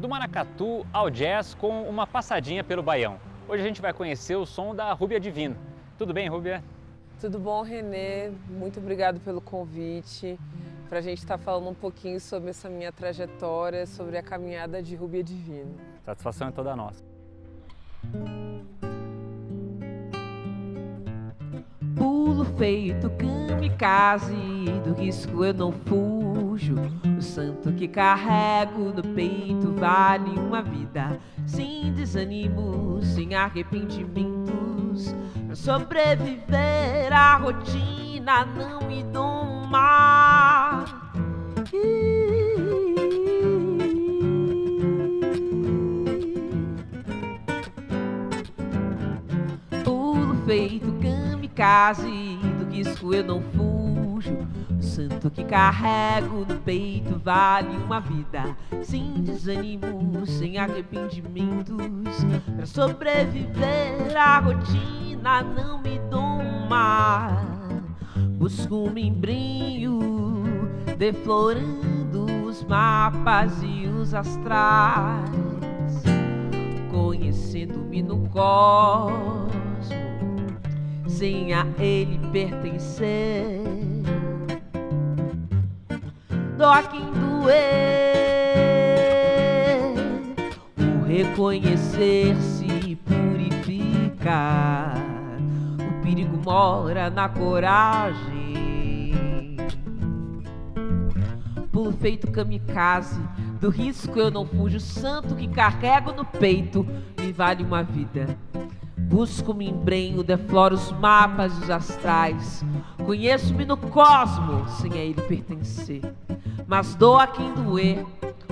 Do maracatu ao jazz com uma passadinha pelo baião. Hoje a gente vai conhecer o som da Rúbia Divino. Tudo bem, Rúbia? Tudo bom, Renê? Muito obrigado pelo convite para a gente estar tá falando um pouquinho sobre essa minha trajetória, sobre a caminhada de Rúbia Divino. Satisfação é toda nossa. Pulo feito kamikaze, do risco eu não fujo. O santo que carrego no peito vale uma vida, sem desânimo, sem arrependimentos. Pra sobreviver à rotina, não me domar. Pulo feito kamikaze, do risco eu não fujo. Santo que carrego no peito vale uma vida, sem desânimo, sem arrependimentos. Pra sobreviver à rotina, não me doma. Busco um membrinho, deflorando os mapas e os astrais, conhecendo-me no cosmos sem a ele pertencer. Doer, o reconhecer-se purifica. O perigo mora na coragem. Pulo feito kamikaze, do risco eu não fujo. O santo que carrego no peito me vale uma vida. Busco me embrenho, defloro os mapas e os astrais. Conheço-me no cosmo, sem a ele pertencer. Mas dou a quem doer,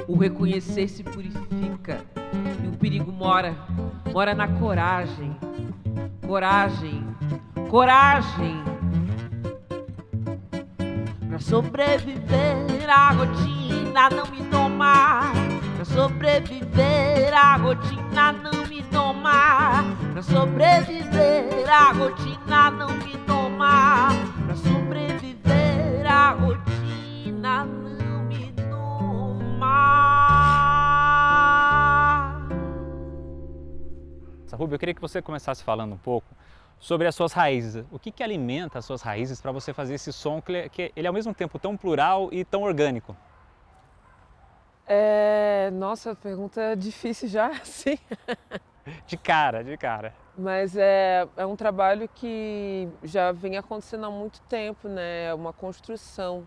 o reconhecer se purifica. E o perigo mora, mora na coragem. Coragem, coragem. Pra sobreviver à rotina, não me domar. Pra sobreviver à rotina, não me domar. Pra sobreviver à rotina, não me domar. Pra sobreviver à rotina, Rubio, eu queria que você começasse falando um pouco sobre as suas raízes. O que, que alimenta as suas raízes para você fazer esse som que, que ele é ao mesmo tempo tão plural e tão orgânico? É, nossa, pergunta difícil já, sim. De cara, de cara. Mas é, é um trabalho que já vem acontecendo há muito tempo, né? É uma construção.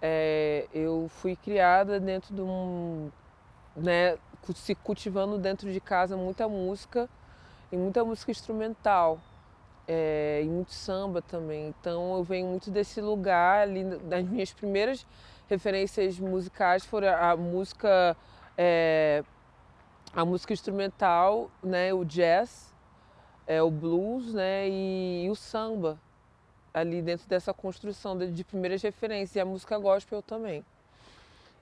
É, eu fui criada dentro de um... Né, se cultivando dentro de casa muita música e muita música instrumental. É, e muito samba também. Então eu venho muito desse lugar ali, das minhas primeiras referências musicais foram a música é, a música instrumental, né, o jazz, é, o blues né, e, e o samba, ali dentro dessa construção de, de primeiras referências, e a música gospel também.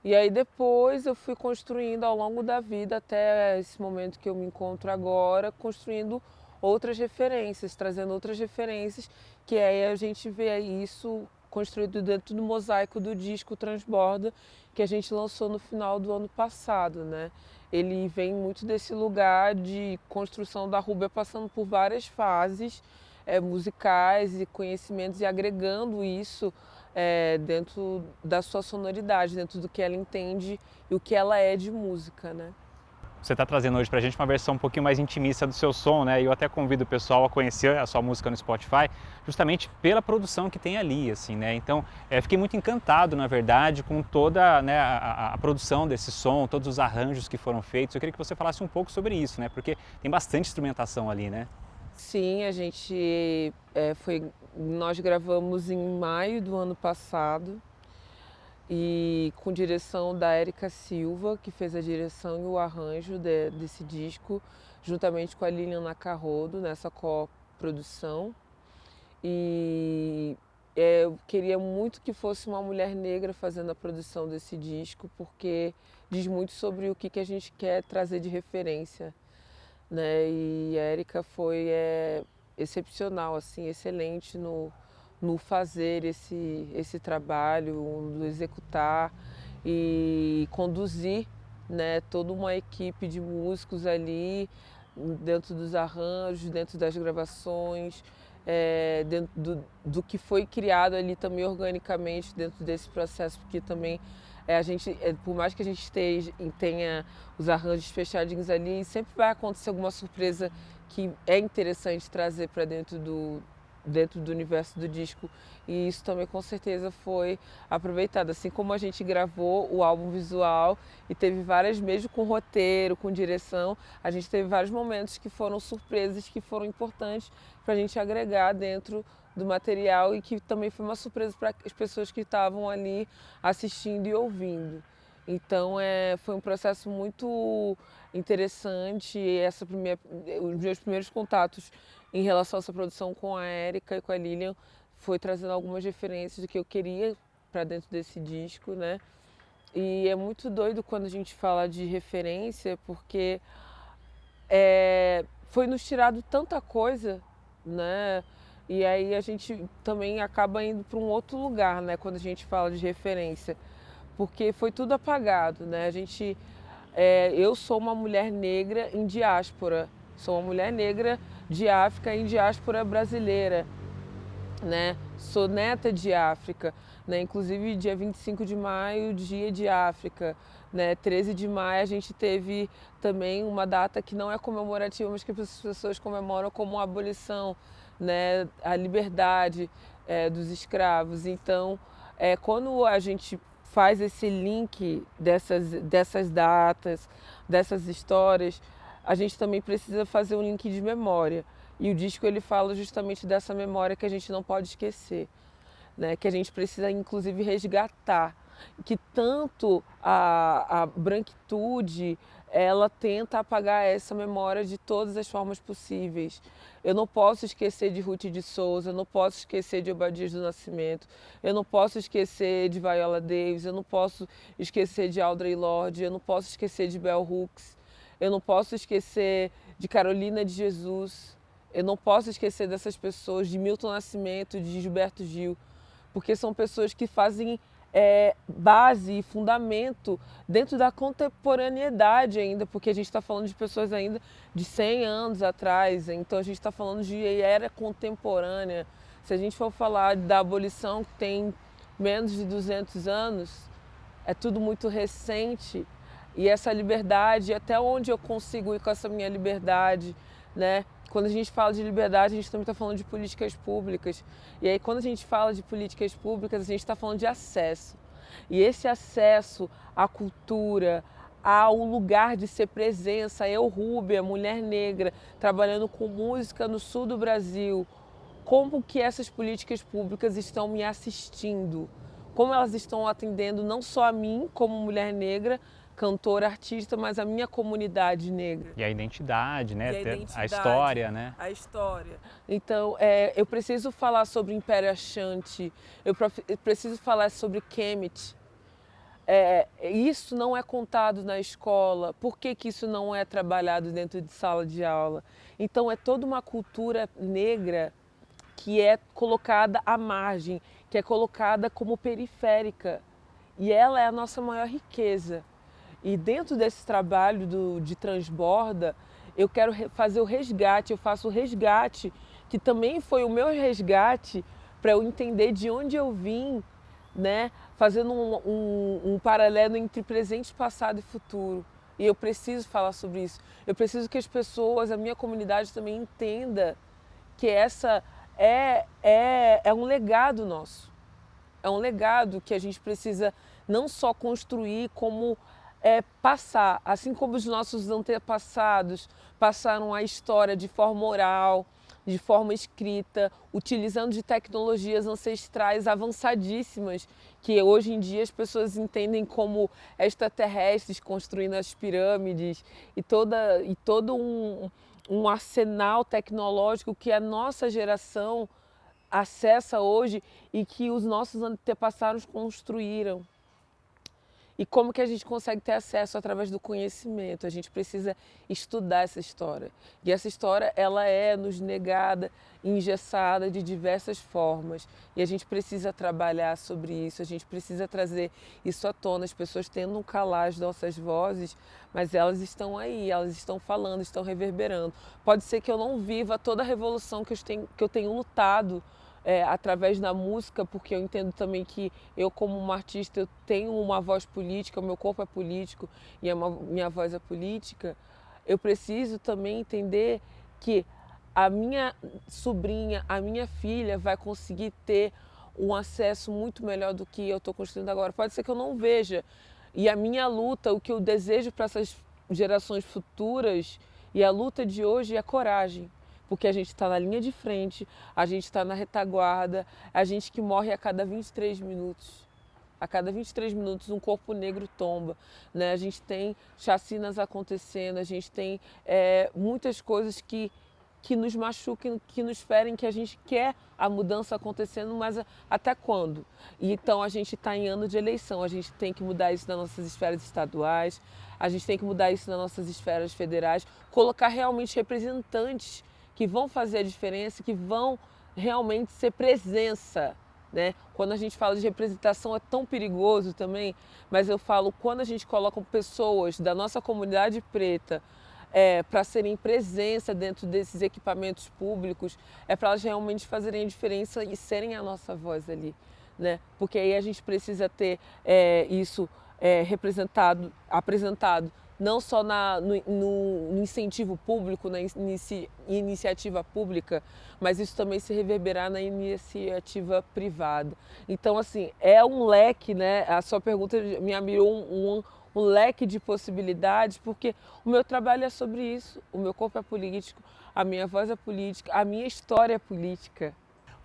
E aí depois eu fui construindo ao longo da vida, até esse momento que eu me encontro agora, construindo outras referências, trazendo outras referências, que aí a gente vê isso construído dentro do mosaico do disco Transborda, que a gente lançou no final do ano passado, né? Ele vem muito desse lugar de construção da Rúbia, passando por várias fases é, musicais e conhecimentos e agregando isso é, dentro da sua sonoridade, dentro do que ela entende e o que ela é de música, né? Você está trazendo hoje para a gente uma versão um pouquinho mais intimista do seu som, né? E eu até convido o pessoal a conhecer a sua música no Spotify, justamente pela produção que tem ali, assim, né? Então, é, fiquei muito encantado, na verdade, com toda né, a, a, produção desse som, todos os arranjos que foram feitos. Eu queria que você falasse um pouco sobre isso, né? Porque tem bastante instrumentação ali, né? Sim, a gente é, foi, nós gravamos em maio do ano passado e com direção da Érica Silva, que fez a direção e o arranjo de, desse disco, juntamente com a Liliana Carrodo, nessa coprodução. E é, eu queria muito que fosse uma mulher negra fazendo a produção desse disco, porque diz muito sobre o que, que a gente quer trazer de referência. Né? E a Érica foi é, excepcional, assim, excelente no, no fazer esse, esse trabalho, no executar e conduzir né? Toda uma equipe de músicos ali, dentro dos arranjos, dentro das gravações, é, dentro do, do, que foi criado ali também organicamente dentro desse processo, porque também é, a gente, é, por mais que a gente esteja, tenha os arranjos fechadinhos ali, sempre vai acontecer alguma surpresa que é interessante trazer para dentro do, dentro do universo do disco e isso também com certeza foi aproveitado. Assim como a gente gravou o álbum visual e teve várias, mesmo com roteiro, com direção, a gente teve vários momentos que foram surpresas, que foram importantes para a gente agregar dentro do material e que também foi uma surpresa para as pessoas que estavam ali assistindo e ouvindo. Então é, foi um processo muito interessante. Essa primeira, os meus primeiros contatos em relação a essa produção com a Érica e com a Lilian foi trazendo algumas referências do que eu queria para dentro desse disco, né? E é muito doido quando a gente fala de referência, porque é, foi nos tirado tanta coisa, né? E aí a gente também acaba indo para um outro lugar, né? Quando a gente fala de referência, porque foi tudo apagado, né? A gente, é, eu sou uma mulher negra em diáspora, sou uma mulher negra de África em diáspora brasileira, né? Sou neta de África, né? Inclusive dia 25 de maio, dia de África, né? 13 de maio a gente teve também uma data que não é comemorativa, mas que as pessoas comemoram como a abolição, né? A liberdade é, dos escravos. Então, é, quando a gente faz esse link dessas, dessas datas, dessas histórias, a gente também precisa fazer um link de memória. E o disco ele fala justamente dessa memória que a gente não pode esquecer, né? que a gente precisa inclusive resgatar, que tanto a, a branquitude ela tenta apagar essa memória de todas as formas possíveis. Eu não posso esquecer de Ruth de Souza, eu não posso esquecer de Obadias do Nascimento, eu não posso esquecer de Viola Davis, eu não posso esquecer de Audrey Lorde, eu não posso esquecer de Bell Hooks, eu não posso esquecer de Carolina de Jesus. Eu não posso esquecer dessas pessoas, de Milton Nascimento, de Gilberto Gil, porque são pessoas que fazem é, base e fundamento dentro da contemporaneidade ainda, porque a gente está falando de pessoas ainda de 100 anos atrás, então a gente está falando de era contemporânea. Se a gente for falar da abolição que tem menos de 200 anos, é tudo muito recente e essa liberdade, até onde eu consigo ir com essa minha liberdade, né? Quando a gente fala de liberdade, a gente também está falando de políticas públicas. E aí, quando a gente fala de políticas públicas, a gente está falando de acesso. E esse acesso à cultura, ao lugar de ser presença, eu, Rúbia, mulher negra, trabalhando com música no sul do Brasil, como que essas políticas públicas estão me assistindo? Como elas estão atendendo não só a mim como mulher negra, cantora, artista, mas a minha comunidade negra. E a identidade, né? A, identidade, a, história, né? A história. Então, é, eu preciso falar sobre Império Ashanti, eu, eu preciso falar sobre Kemet. É, isso não é contado na escola, por que, que isso não é trabalhado dentro de sala de aula? Então, é toda uma cultura negra que é colocada à margem, que é colocada como periférica. E ela é a nossa maior riqueza. E dentro desse trabalho do, de transborda, eu quero fazer o resgate, eu faço o resgate, que também foi o meu resgate para eu entender de onde eu vim, né? fazendo um, um, um paralelo entre presente, passado e futuro. E eu preciso falar sobre isso. Eu preciso que as pessoas, a minha comunidade também entenda que essa é, é, é um legado nosso. É um legado que a gente precisa não só construir como é, passar, assim como os nossos antepassados passaram a história de forma oral, de forma escrita, utilizando de tecnologias ancestrais avançadíssimas, que hoje em dia as pessoas entendem como extraterrestres construindo as pirâmides e, toda, e todo um, um arsenal tecnológico que a nossa geração acessa hoje e que os nossos antepassados construíram. E como que a gente consegue ter acesso através do conhecimento? A gente precisa estudar essa história. E essa história, ela é nos negada, engessada de diversas formas. E a gente precisa trabalhar sobre isso, a gente precisa trazer isso à tona. As pessoas tentam calar as nossas vozes, mas elas estão aí, elas estão falando, estão reverberando. Pode ser que eu não viva toda a revolução que eu tenho, que eu tenho lutado é, através da música, porque eu entendo também que eu, como uma artista, eu tenho uma voz política, o meu corpo é político e a minha voz é política, eu preciso também entender que a minha sobrinha, a minha filha vai conseguir ter um acesso muito melhor do que eu estou construindo agora. Pode ser que eu não veja. E a minha luta, o que eu desejo para essas gerações futuras e a luta de hoje é coragem porque a gente está na linha de frente, a gente está na retaguarda, a gente que morre a cada 23 minutos. A cada 23 minutos um corpo negro tomba. Né? A gente tem chacinas acontecendo, a gente tem é, muitas coisas que, que nos machucam, que nos ferem, que a gente quer a mudança acontecendo, mas até quando? Então a gente está em ano de eleição, a gente tem que mudar isso nas nossas esferas estaduais, a gente tem que mudar isso nas nossas esferas federais, colocar realmente representantes que vão fazer a diferença, que vão realmente ser presença. Né? Quando a gente fala de representação é tão perigoso também, mas eu falo quando a gente coloca pessoas da nossa comunidade preta é, para serem presença dentro desses equipamentos públicos, é para elas realmente fazerem a diferença e serem a nossa voz ali. Né? Porque aí a gente precisa ter é, isso é, representado, apresentado não só na, no, no, incentivo público, na inici, iniciativa pública, mas isso também se reverberar na iniciativa privada. Então, assim, é um leque, né? A sua pergunta me abriu um, um, um leque de possibilidades, porque o meu trabalho é sobre isso. O meu corpo é político, a minha voz é política, a minha história é política.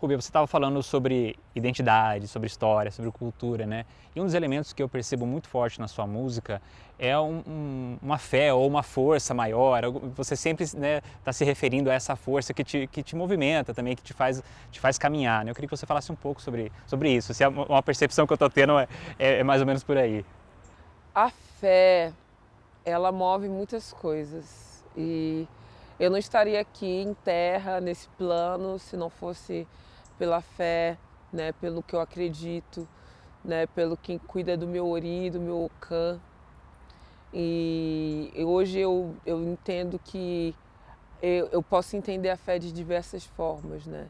Rubia, você estava falando sobre identidade, sobre história, sobre cultura, né? E um dos elementos que eu percebo muito forte na sua música é um, um, uma fé ou uma força maior. Você sempre está né, tá se referindo a essa força que te, que te movimenta também, que te faz, te faz caminhar. Né? Eu queria que você falasse um pouco sobre, sobre isso. Se é uma percepção que eu estou tendo é, é, é mais ou menos por aí. A fé, ela move muitas coisas. E eu não estaria aqui em terra, nesse plano, se não fosse pela fé, né, pelo que eu acredito, né, pelo quem cuida do meu ori, do meu cã. E hoje eu, eu entendo que eu, eu posso entender a fé de diversas formas, né?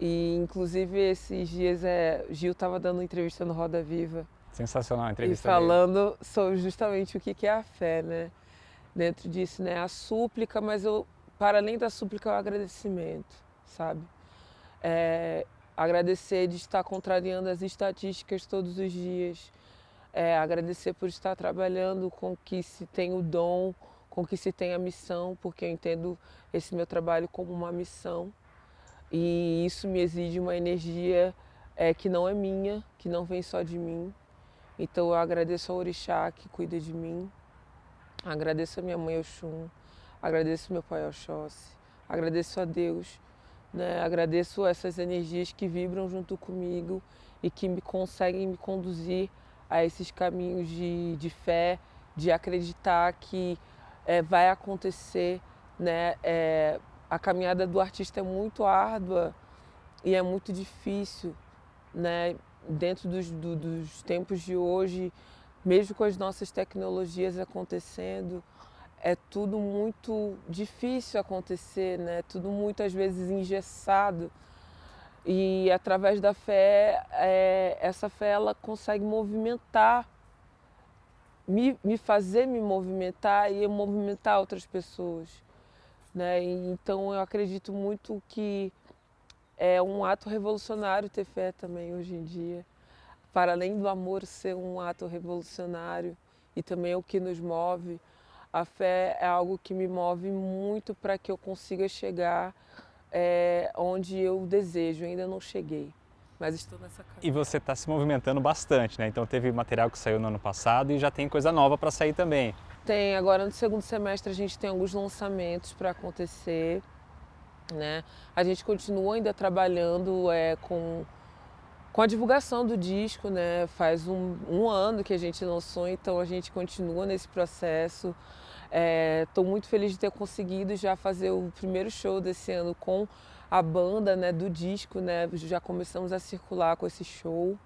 E inclusive esses dias é, Gil estava dando uma entrevista no Roda Viva. Sensacional a entrevista. E falando dele. sobre justamente o que é a fé, né? Dentro disso, né? A súplica, mas eu, para além da súplica, é o agradecimento, sabe? É, agradecer de estar contrariando as estatísticas todos os dias. É, agradecer por estar trabalhando com que se tem o dom, com que se tem a missão, porque eu entendo esse meu trabalho como uma missão. E isso me exige uma energia é, que não é minha, que não vem só de mim. Então eu agradeço ao Orixá que cuida de mim, agradeço a minha mãe Oxum, agradeço meu pai Oxóssi, agradeço a Deus né? Agradeço essas energias que vibram junto comigo e que me conseguem me conduzir a esses caminhos de, de fé, de acreditar que é, vai acontecer. Né? É, a caminhada do artista é muito árdua e é muito difícil. Né? Dentro dos, do, dos tempos de hoje, mesmo com as nossas tecnologias acontecendo, é tudo muito difícil acontecer, né? Tudo muito às vezes engessado. E através da fé, é, essa fé ela consegue movimentar, me, me fazer me movimentar e movimentar outras pessoas. Né? E, então eu acredito muito que é um ato revolucionário ter fé também hoje em dia. Para além do amor ser um ato revolucionário e também é o que nos move, a fé é algo que me move muito para que eu consiga chegar é, onde eu desejo. ainda não cheguei, mas estou nessa caminhada. E você está se movimentando bastante, né? Então teve material que saiu no ano passado e já tem coisa nova para sair também. Tem, agora no segundo semestre a gente tem alguns lançamentos para acontecer. Né? A gente continua ainda trabalhando é, com com a divulgação do disco, né? Faz um, um ano que a gente lançou, então a gente continua nesse processo. Estou é, muito feliz de ter conseguido já fazer o primeiro show desse ano com a banda né, do disco, né? Já começamos a circular com esse show.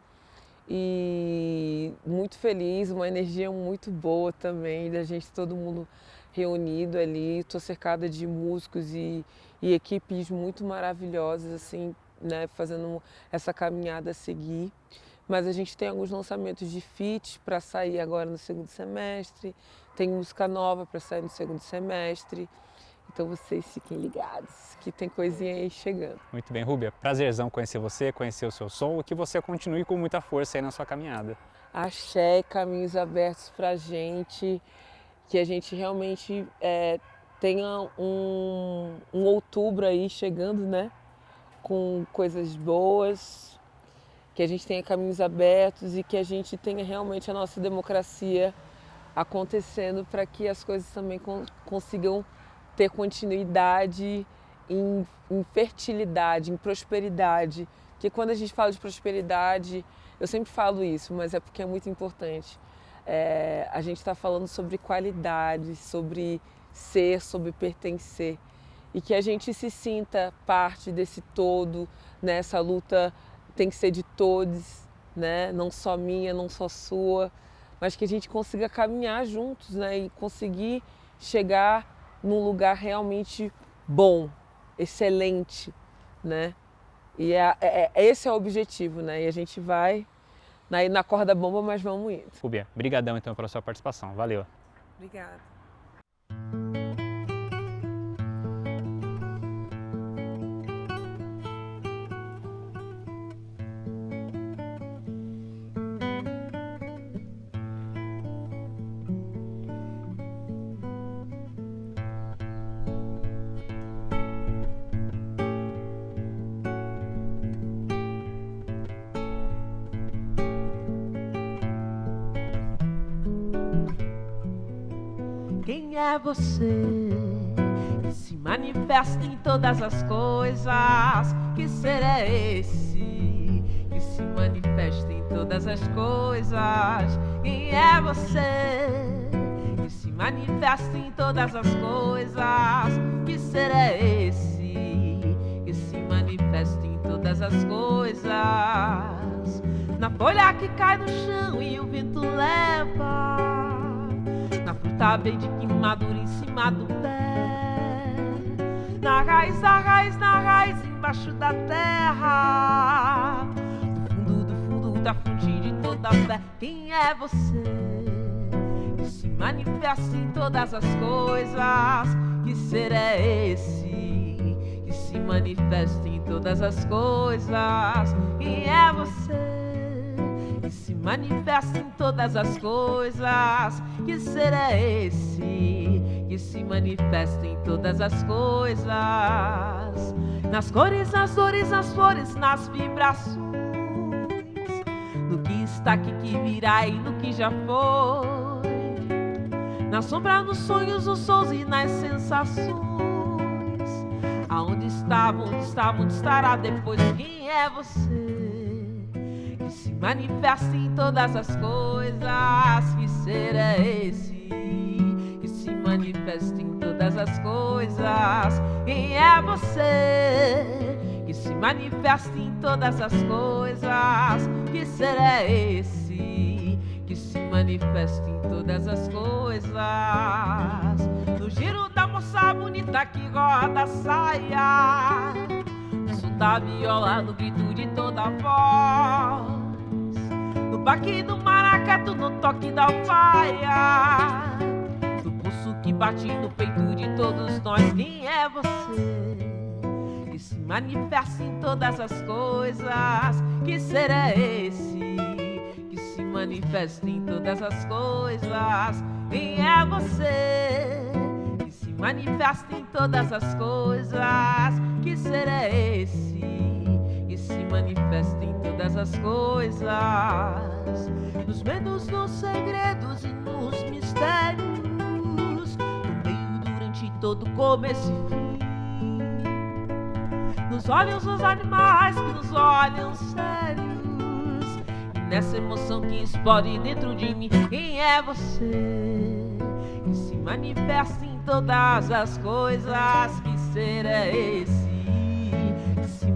E muito feliz, uma energia muito boa também, da gente todo mundo reunido ali. Estou cercada de músicos e, e equipes muito maravilhosas, assim, né, fazendo essa caminhada a seguir. Mas a gente tem alguns lançamentos de feat para sair agora no segundo semestre, tem música nova para sair no segundo semestre. Então vocês fiquem ligados, que tem coisinha aí chegando. Muito bem, Rúbia. Prazerzão conhecer você, conhecer o seu som e que você continue com muita força aí na sua caminhada. Axé, caminhos abertos para a gente, que a gente realmente é, tenha um, um outubro aí chegando, né? Com coisas boas, que a gente tenha caminhos abertos e que a gente tenha realmente a nossa democracia acontecendo para que as coisas também consigam ter continuidade em, em, fertilidade, em prosperidade. Porque quando a gente fala de prosperidade, eu sempre falo isso, mas é porque é muito importante. É, a gente está falando sobre qualidade, sobre ser, sobre pertencer e que a gente se sinta parte desse todo, né? Essa luta tem que ser de todos, né? Não só minha, não só sua, mas que a gente consiga caminhar juntos, né? E conseguir chegar num lugar realmente bom, excelente, né? E é, é, é esse é o objetivo, né? E a gente vai na, na corda bomba, mas vamos indo. Rubia, brigadão então pela sua participação. Valeu. Obrigada. É você que se manifesta em todas as coisas. Que ser é esse que se manifesta em todas as coisas? Quem é você que se manifesta em todas as coisas? Que ser é esse que se manifesta em todas as coisas? Na folha que cai no chão e o vento leva na fruta verde que madura em cima do pé Na raiz, na raiz, na raiz Embaixo da terra Do fundo, do fundo da fonte de toda fé Quem é você? Que se manifesta em todas as coisas Que ser é esse? Que se manifesta em todas as coisas Quem é você? Que se manifesta em todas as coisas. Que ser é esse que se manifesta em todas as coisas? Nas cores, nas dores, nas flores, nas vibrações. No que está aqui, que virá e no que já foi. Na sombra, nos sonhos, nos sons e nas sensações. Aonde estava, onde estava, onde estará depois? Quem é você? Manifesta em todas as coisas. Que ser é esse que se manifesta em todas as coisas? Quem é você que se manifesta em todas as coisas? Que ser é esse que se manifesta em todas as coisas? No giro da moça bonita que roda a saia da viola, no grito de toda voz. Baque do maracatu, no toque da alfaia. No pulso que bate no peito de todos nós. Quem é você? Que se manifesta em todas as coisas. Que ser é esse? Que se manifesta em todas as coisas. Quem é você? Que se manifesta em todas as coisas. Que ser é esse que se manifesta em todas as coisas? Nos medos, nos segredos e nos mistérios, no meio, durante todo começo e fim. Nos olhos dos animais que nos olham sérios nessa emoção que explode dentro de mim. Quem é você que se manifesta em todas as coisas? Que ser é esse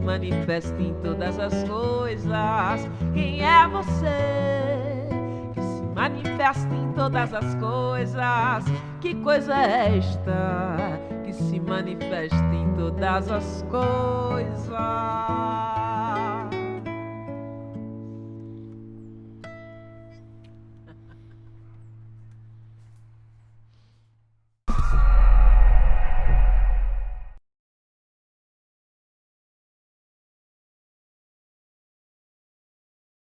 manifesta em todas as coisas? Quem é você que se manifesta em todas as coisas? Que coisa é esta que se manifesta em todas as coisas?